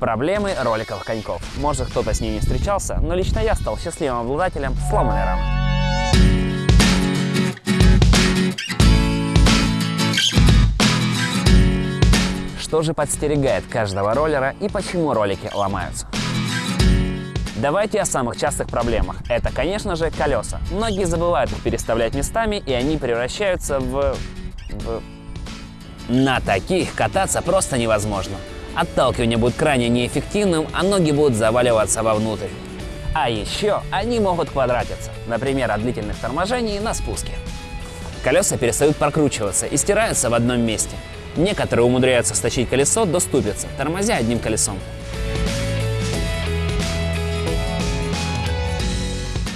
Проблемы роликовых коньков. Может кто-то с ней не встречался, но лично я стал счастливым обладателем сломанной рамы. Что же подстерегает каждого роллера и почему ролики ломаются? Давайте о самых частых проблемах. Это, конечно же, колеса. Многие забывают их переставлять местами, и они превращаются в... в... На таких кататься просто невозможно. Отталкивание будет крайне неэффективным, а ноги будут заваливаться вовнутрь. А еще они могут квадратиться, например, от длительных торможений на спуске. Колеса перестают прокручиваться и стираются в одном месте. Некоторые умудряются стащить колесо до ступицы, тормозя одним колесом.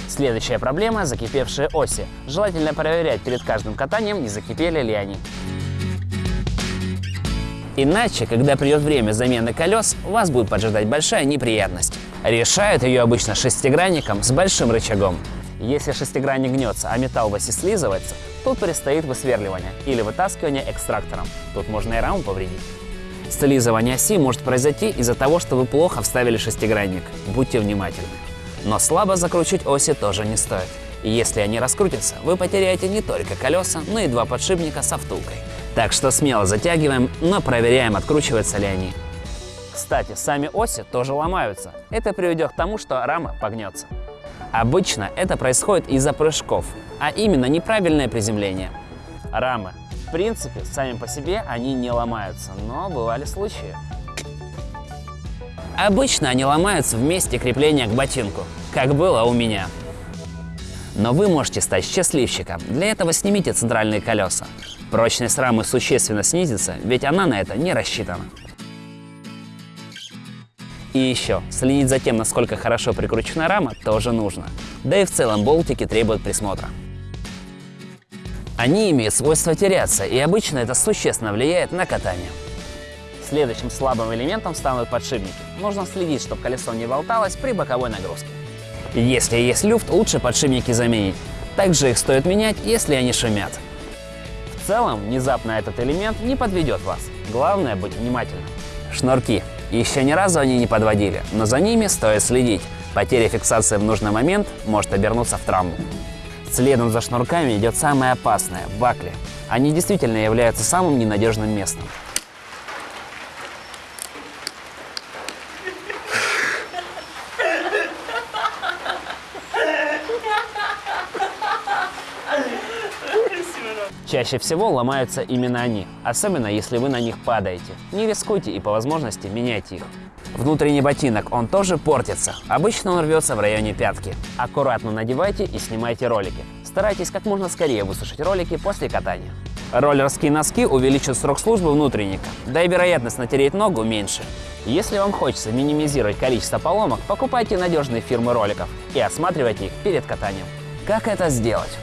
Следующая проблема – закипевшие оси. Желательно проверять перед каждым катанием, не закипели ли они. Иначе, когда придет время замены колес, вас будет поджидать большая неприятность. Решают ее обычно шестигранником с большим рычагом. Если шестигранник гнется, а металл оси слизывается, тут предстоит высверливание или вытаскивание экстрактором. Тут можно и раму повредить. Слизывание оси может произойти из-за того, что вы плохо вставили шестигранник. Будьте внимательны. Но слабо закручивать оси тоже не стоит. Если они раскрутятся, вы потеряете не только колеса, но и два подшипника со втулкой. Так что смело затягиваем, но проверяем, откручиваются ли они. Кстати, сами оси тоже ломаются. Это приведет к тому, что рама погнется. Обычно это происходит из-за прыжков, а именно неправильное приземление. Рамы. В принципе, сами по себе они не ломаются, но бывали случаи. Обычно они ломаются в месте крепления к ботинку, как было у меня. Но вы можете стать счастливчиком. Для этого снимите центральные колеса. Прочность рамы существенно снизится, ведь она на это не рассчитана. И еще, следить за тем, насколько хорошо прикручена рама, тоже нужно. Да и в целом болтики требуют присмотра. Они имеют свойство теряться, и обычно это существенно влияет на катание. Следующим слабым элементом станут подшипники. Нужно следить, чтобы колесо не болталось при боковой нагрузке. Если есть люфт, лучше подшипники заменить. Также их стоит менять, если они шумят. В целом, внезапно этот элемент не подведет вас. Главное быть внимательным. Шнурки. Еще ни разу они не подводили, но за ними стоит следить. Потеря фиксации в нужный момент может обернуться в травму. Следом за шнурками идет самое опасное – бакли. Они действительно являются самым ненадежным местом. Чаще всего ломаются именно они, особенно если вы на них падаете. Не рискуйте и по возможности меняйте их. Внутренний ботинок, он тоже портится. Обычно он рвется в районе пятки. Аккуратно надевайте и снимайте ролики. Старайтесь как можно скорее высушить ролики после катания. Роллерские носки увеличат срок службы внутренника, да и вероятность натереть ногу меньше. Если вам хочется минимизировать количество поломок, покупайте надежные фирмы роликов и осматривайте их перед катанием. Как это сделать?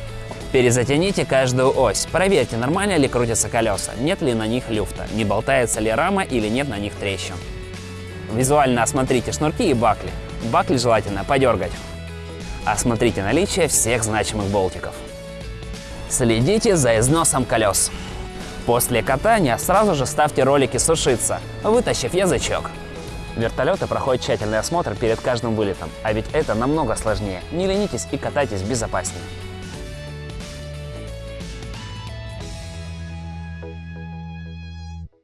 Перезатяните каждую ось. Проверьте, нормально ли крутятся колеса, нет ли на них люфта, не болтается ли рама или нет на них трещин. Визуально осмотрите шнурки и бакли. Бакли желательно подергать. Осмотрите наличие всех значимых болтиков. Следите за износом колес. После катания сразу же ставьте ролики сушиться, вытащив язычок. Вертолеты проходят тщательный осмотр перед каждым вылетом, а ведь это намного сложнее. Не ленитесь и катайтесь безопаснее.